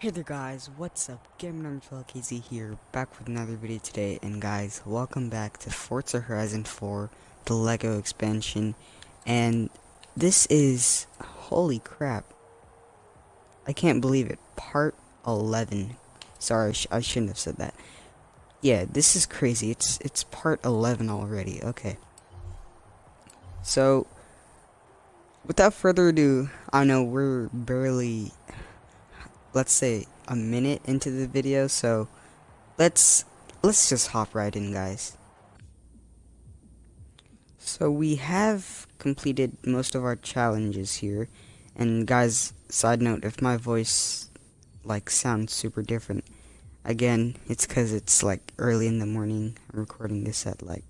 Hey there guys, what's up? Gamer KZ here, back with another video today, and guys, welcome back to Forza Horizon 4, the LEGO expansion, and this is, holy crap, I can't believe it, part 11, sorry, I, sh I shouldn't have said that, yeah, this is crazy, it's, it's part 11 already, okay, so, without further ado, I know we're barely let's say a minute into the video so let's let's just hop right in guys. So we have completed most of our challenges here and guys side note if my voice like sounds super different again it's because it's like early in the morning I'm recording this at like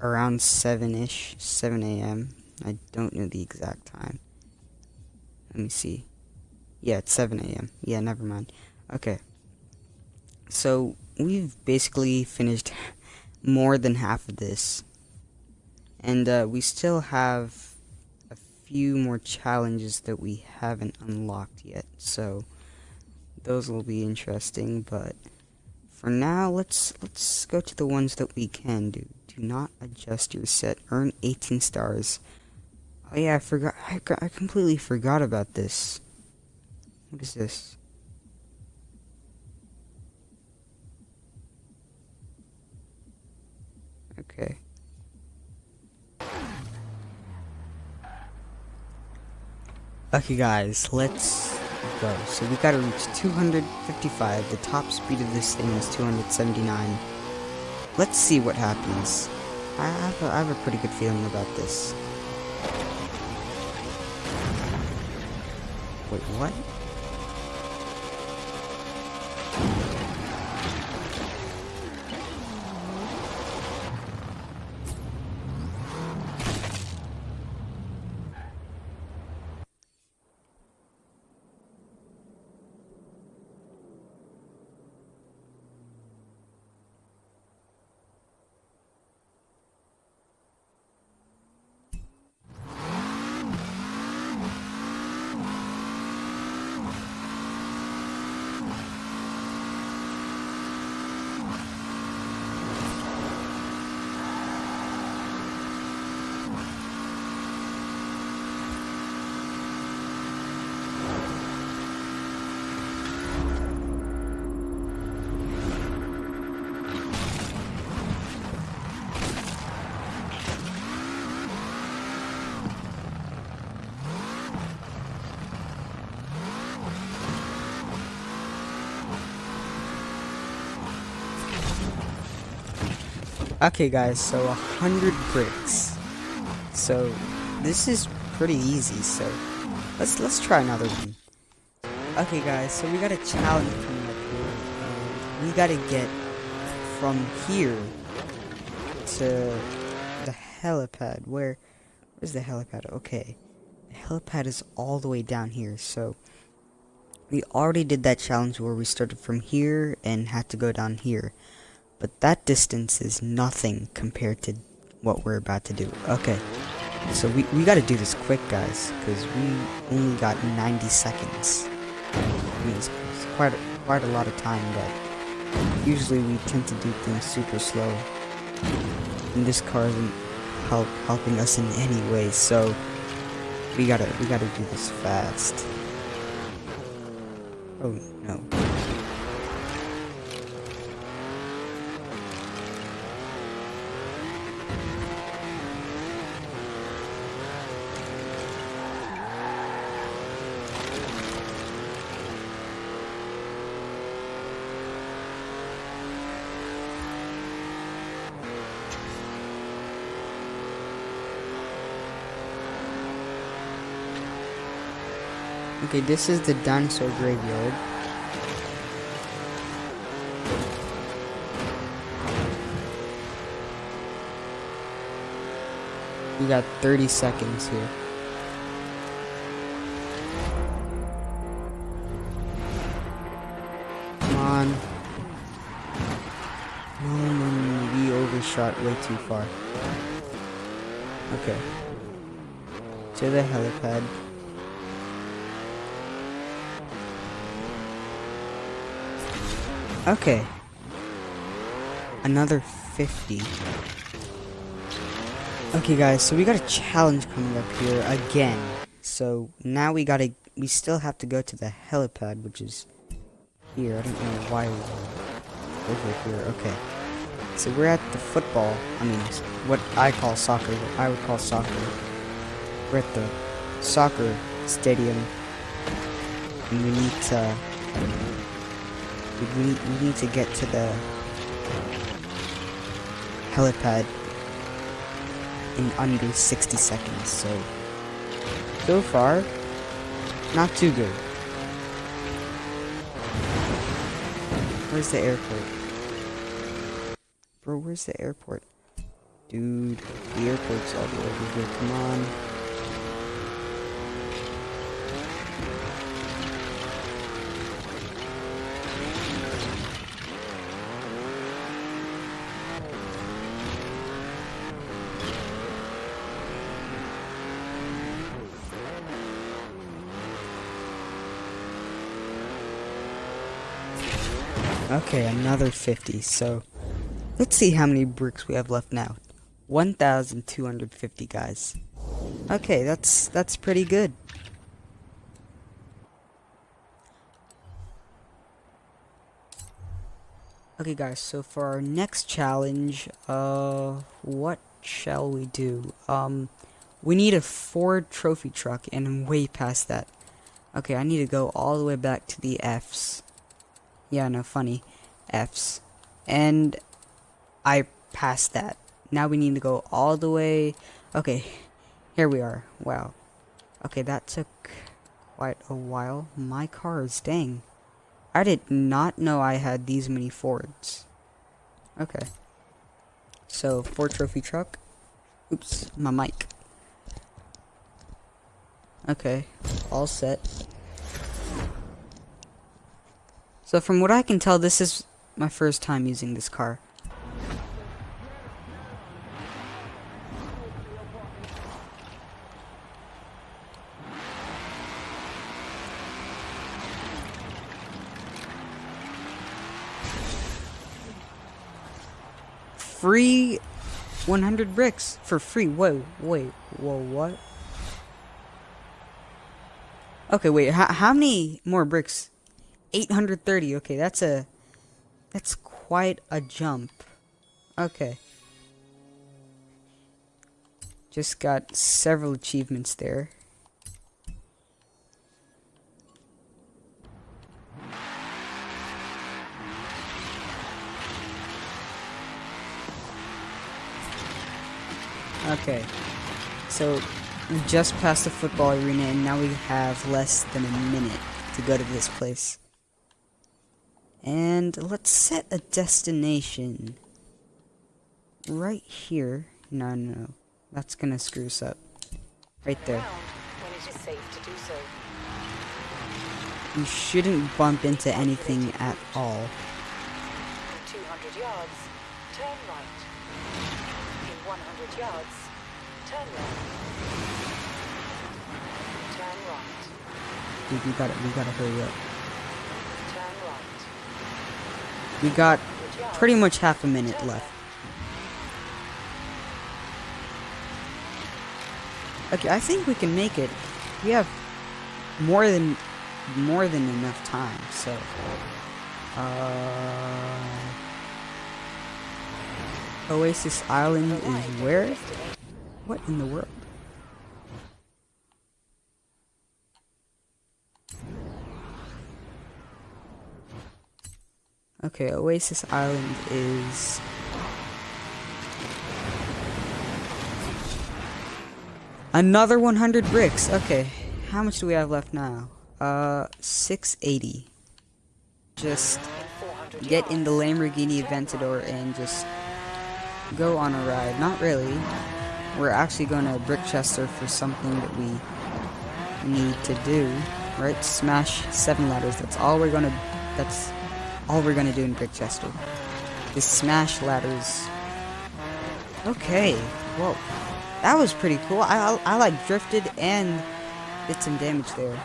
around 7ish 7 a.m I don't know the exact time. Let me see yeah, it's 7 a.m. Yeah, never mind. Okay. So, we've basically finished more than half of this. And uh, we still have a few more challenges that we haven't unlocked yet. So, those will be interesting, but for now, let's let's go to the ones that we can do. Do not adjust your set. Earn 18 stars. Oh yeah, I forgot. I, I completely forgot about this. What is this? Okay. Okay guys, let's go. So we gotta reach 255. The top speed of this thing is 279. Let's see what happens. I have a, I have a pretty good feeling about this. Wait, what? Okay guys, so a hundred bricks. So this is pretty easy, so let's let's try another one. Okay guys, so we got a challenge coming up here. We gotta get from here to the helipad. Where where's the helipad? Okay. The helipad is all the way down here, so we already did that challenge where we started from here and had to go down here. But that distance is nothing compared to what we're about to do. Okay. So we, we gotta do this quick, guys, because we only got 90 seconds. I mean, it's, it's quite, a, quite a lot of time, but usually we tend to do things super slow. And this car isn't help, helping us in any way, so we gotta, we gotta do this fast. Oh, no. Okay, this is the dinosaur graveyard. We got 30 seconds here. Come on. No, no, no, we overshot way too far. Okay. To the helipad. Okay. Another 50. Okay guys, so we got a challenge coming up here again. So now we gotta, we still have to go to the helipad, which is here. I don't know why we're over here. Okay. So we're at the football, I mean, what I call soccer, what I would call soccer. We're at the soccer stadium. And we need to, we need, we need to get to the helipad in under 60 seconds, so so far, not too good. Where's the airport? Bro, where's the airport? Dude, the airport's all the way over here, come on. Okay, another 50, so let's see how many bricks we have left now. 1,250, guys. Okay, that's, that's pretty good. Okay guys, so for our next challenge, uh, what shall we do? Um, we need a Ford trophy truck, and I'm way past that. Okay, I need to go all the way back to the F's. Yeah, no, funny. F's. And I passed that. Now we need to go all the way. Okay, here we are. Wow. Okay, that took quite a while. My cars, dang. I did not know I had these many Fords. Okay. So, Ford trophy truck. Oops, my mic. Okay, all set. So from what I can tell, this is my first time using this car. free 100 bricks for free. Whoa, wait, whoa, what? Okay, wait, how, how many more bricks? 830, okay, that's a, that's quite a jump. Okay. Just got several achievements there. Okay, so we just passed the football arena and now we have less than a minute to go to this place. And let's set a destination right here. No, no, no. That's gonna screw us up. Right there. You shouldn't bump into anything at all. 200 yards, turn right. In 100 yards, turn left. Turn right. Dude, we gotta, we gotta hurry up. We got pretty much half a minute left. Okay, I think we can make it. We have more than more than enough time, so uh Oasis Island is where? What in the world? Okay, Oasis Island is... Another 100 bricks. Okay, how much do we have left now? Uh, 680. Just get in the Lamborghini Aventador and just go on a ride. Not really. We're actually going to Brickchester for something that we need to do. Right? Smash seven ladders. That's all we're going to... That's all we're gonna do in Brickchester. is smash ladders. Okay, whoa. That was pretty cool. I, I, I like drifted and did some damage there.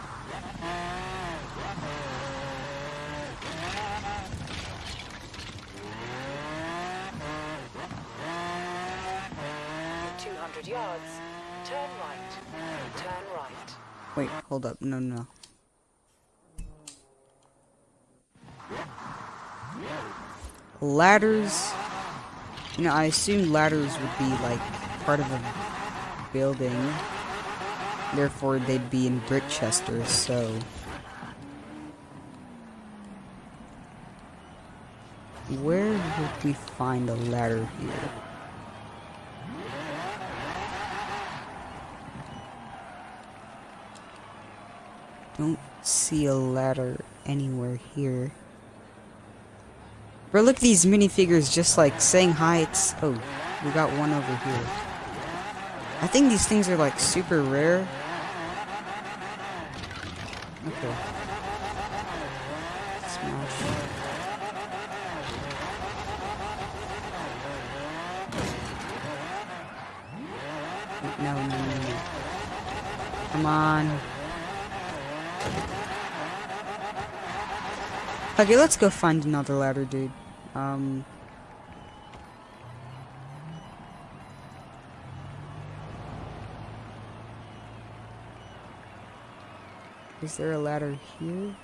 Yards. Turn right. Turn right. Wait, hold up. No, no, no. Ladders. You know, I assumed ladders would be like part of a building. Therefore, they'd be in brick Brickchester, so. Where would we find a ladder here? Don't see a ladder anywhere here. Bro, look at these minifigures just like saying hi. It's oh, we got one over here. I think these things are like super rare. Okay. Smash. No, no, no, no. Come on. Okay, let's go find another ladder, dude. Um... Is there a ladder here?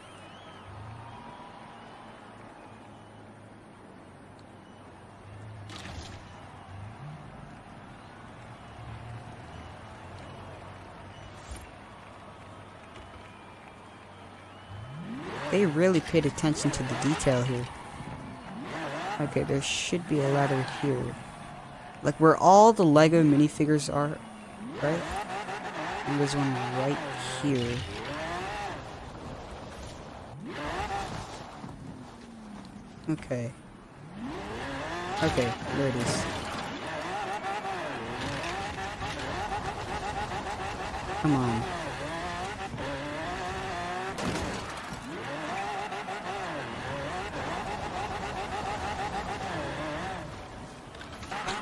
They really paid attention to the detail here. Okay, there should be a ladder here. Like where all the Lego minifigures are, right? And there's one right here. Okay. Okay, there it is. Come on.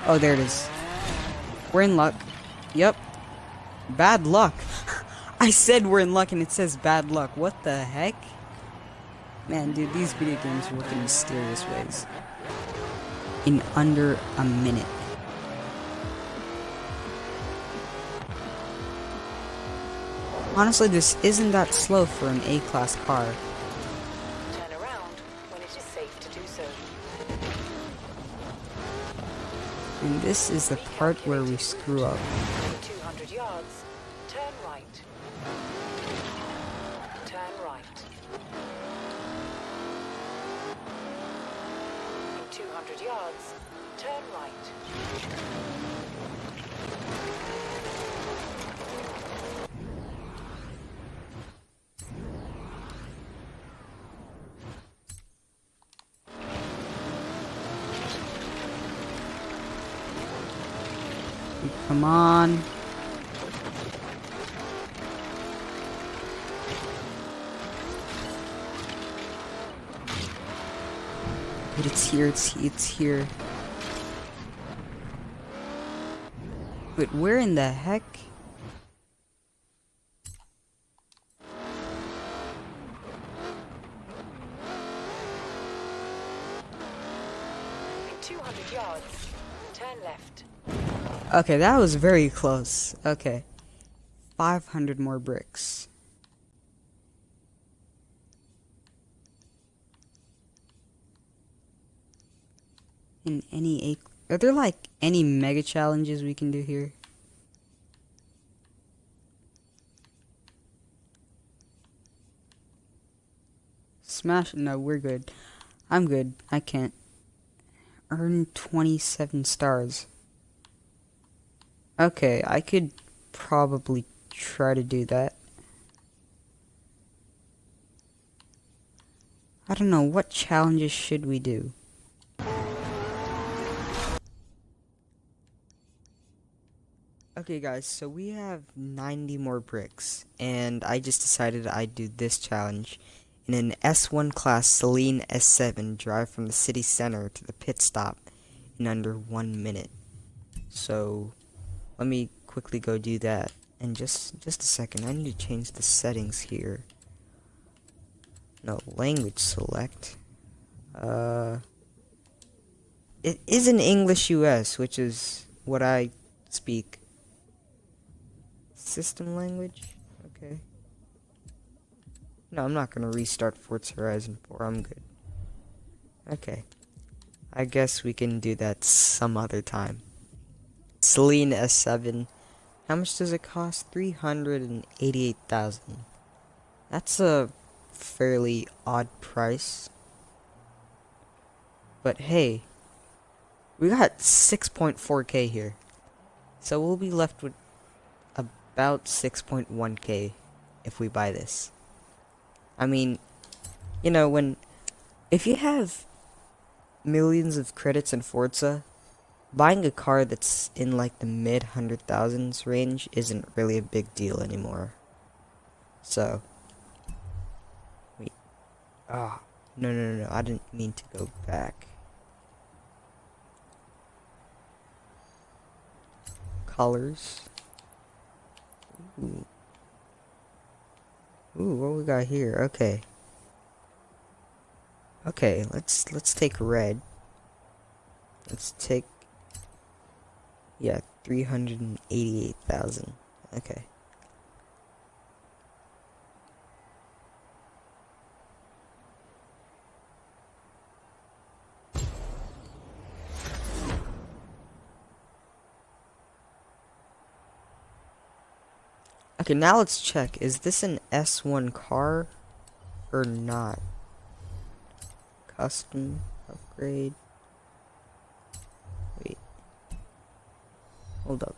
Oh, there it is. We're in luck. Yep. Bad luck. I said we're in luck and it says bad luck. What the heck? Man, dude, these video games work in mysterious ways. In under a minute. Honestly, this isn't that slow for an A-class car. This is the part where we screw up. yards, turn right. Turn right. In 200 yards, turn right. Come on. But it's here, it's, it's here. But where in the heck? In 200 yards, turn left. Okay, that was very close. Okay. 500 more bricks. In any are there like any mega challenges we can do here? Smash? No, we're good. I'm good. I can't. Earn 27 stars. Okay, I could probably try to do that. I don't know, what challenges should we do? Okay guys, so we have 90 more bricks, and I just decided I'd do this challenge. In an S1 class Saleen S7, drive from the city center to the pit stop in under one minute. So, let me quickly go do that. And just just a second, I need to change the settings here. No, language select. Uh it is in English US, which is what I speak. system language? Okay. No, I'm not gonna restart Forza Horizon 4. I'm good. Okay. I guess we can do that some other time. Saleen S7. How much does it cost? 388,000. That's a fairly odd price. But hey, we got 6.4k here. So we'll be left with about 6.1k if we buy this. I mean, you know, when if you have millions of credits in Forza, buying a car that's in like the mid hundred thousands range isn't really a big deal anymore. So, wait, ah, oh, no, no, no, no, I didn't mean to go back. Colors. Ooh. Ooh, what we got here? Okay. Okay, let's let's take red. Let's take yeah, 388,000. Okay. Okay, now let's check. Is this an S1 car or not? Custom upgrade. Hold up.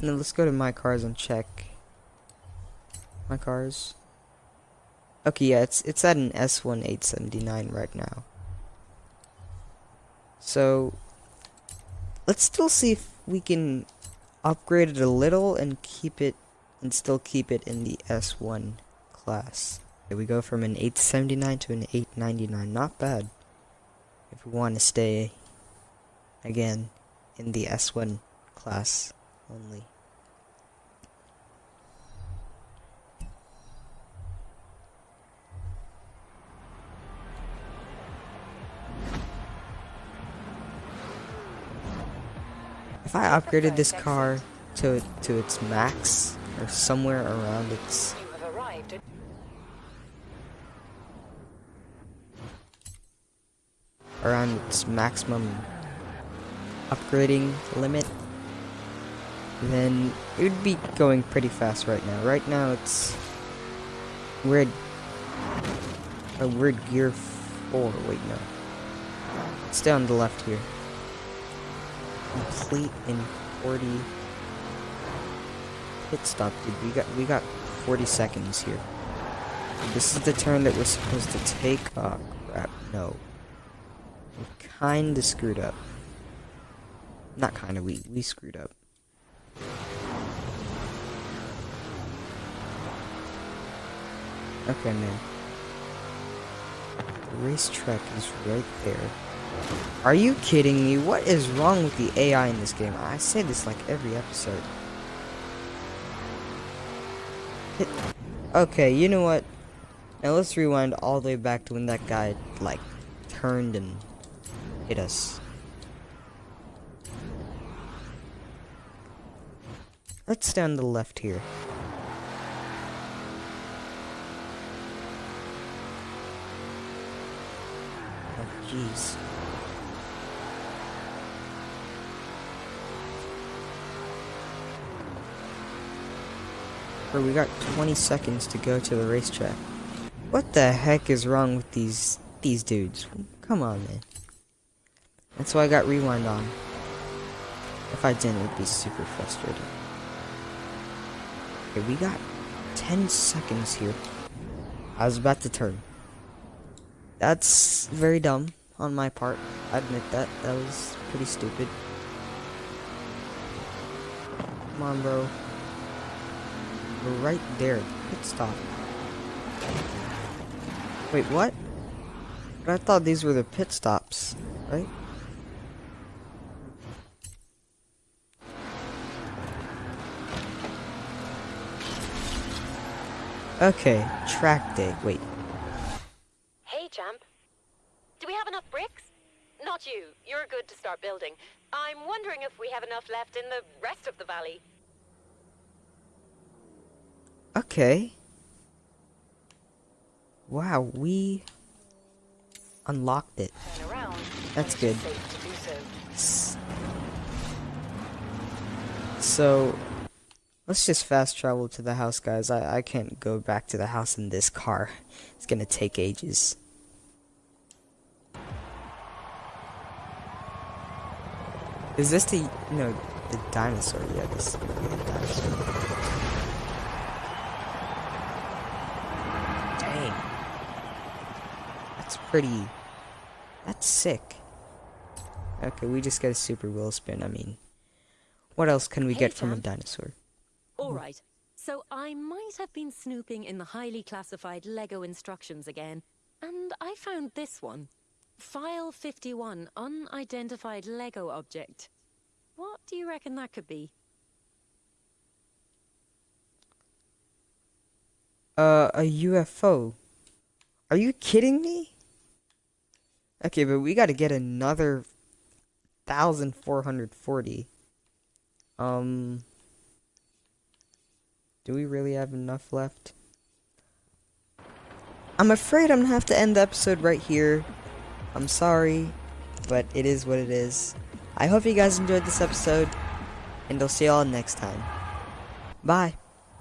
Now let's go to my cars and check. My cars. Okay, yeah, it's it's at an S1 879 right now. So, let's still see if we can upgrade it a little and keep it, and still keep it in the S1 class. Okay, we go from an 879 to an 899, not bad. If we want to stay, again, in the S1 class only. if I upgraded this car to to its max or somewhere around its around its maximum upgrading limit then it would be going pretty fast right now. Right now it's weird a weird gear 4, wait no. it's down the left here complete in 40 pit stop, dude. We got we got 40 seconds here. This is the turn that we're supposed to take. Oh crap, no. We kinda screwed up. Not kinda, we we screwed up. Okay, man. The racetrack is right there. Are you kidding me? What is wrong with the AI in this game? I say this like every episode. Okay, you know what? Now let's rewind all the way back to when that guy, like, turned and hit us. Let's stand on the left here. Oh, jeez. we got 20 seconds to go to the racetrack. What the heck is wrong with these these dudes? Come on, man. That's why I got rewind on. If I didn't, it would be super frustrating. Okay, we got 10 seconds here. I was about to turn. That's very dumb on my part. I admit that. That was pretty stupid. Come on, bro. We're right there. Pit stop. Wait, what? But I thought these were the pit stops, right? Okay, track day. Wait. Hey, champ. Do we have enough bricks? Not you. You're good to start building. I'm wondering if we have enough left in the rest of the valley. Okay. Wow, we unlocked it. Around. That's when it is good. safe to do so. Let's just fast travel to the house, guys. I, I can't go back to the house in this car. It's gonna take ages. Is this the, no, the dinosaur? Yeah, this is the dinosaur. Dang. That's pretty, that's sick. Okay, we just got a super wheel spin. I mean, what else can we Hey, get from a dinosaur? All right. So I might have been snooping in the highly classified Lego instructions again, and I found this one. File 51, unidentified Lego object. What do you reckon that could be? Uh, a UFO. Are you kidding me? Okay, but we gotta get another 1440. Um, do we really have enough left? I'm afraid I'm gonna have to end the episode right here. I'm sorry, but it is what it is. I hope you guys enjoyed this episode, and I'll see y'all next time. Bye.